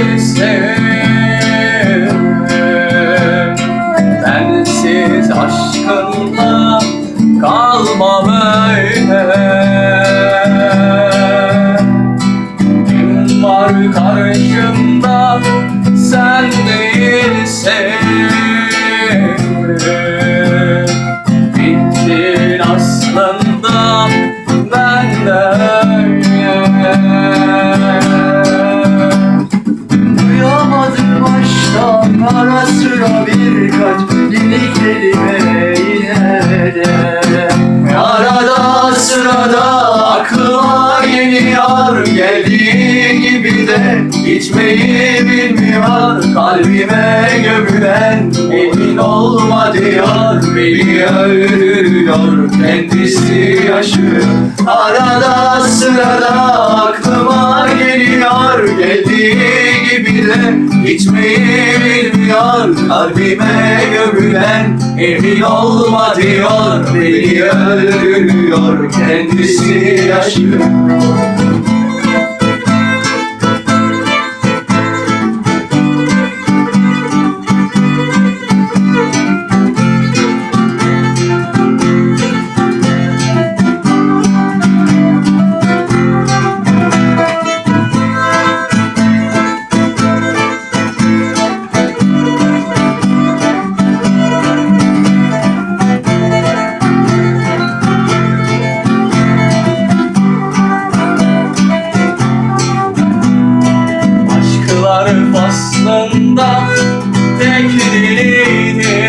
sister ara sıra birkaç yeni kelime yine de. Arada sırada aklıma geliyor Geldiği gibi de gitmeyi bilmiyor Kalbime gömülen emin olma diyor Beni öldürüyor kendisi yaşıyor Arada sırada aklıma geliyor Geldiği gibi de gitmeyi bilmiyor Kalbime gömülen emin olma diyor. Beni öldürüyor kendisi yaşıyor Aşklar faslında tek diliydi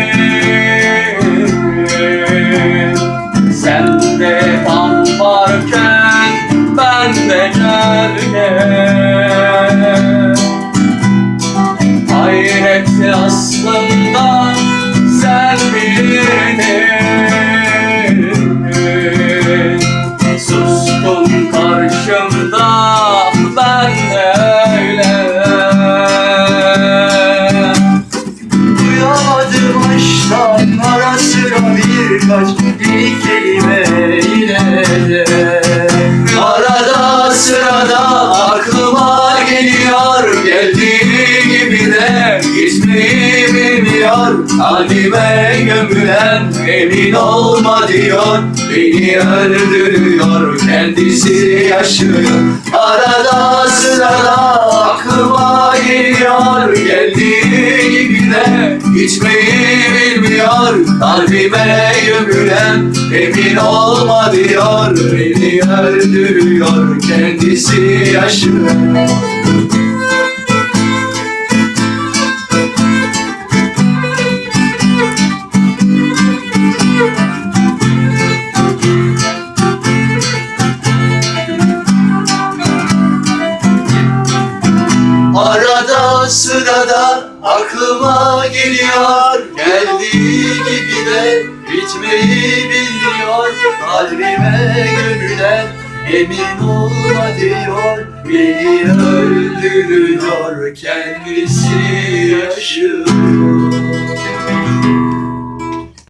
gitmeyi bilmiyor Kalbime gömülen emin olma diyor. Beni öldürüyor kendisi yaşıyor. Arada sırada aklıma geliyor. Geldiği gibi de gitmeyi bilmiyor Kalbime gömülen emin olma diyor. Beni öldürüyor kendisi yaşıyor sırada aklıma geliyor. Geldiği gibi de bitmeyi bilmiyor. Kalbime gömülen emin olma diyor Beni öldürüyor kendisi yaşıyor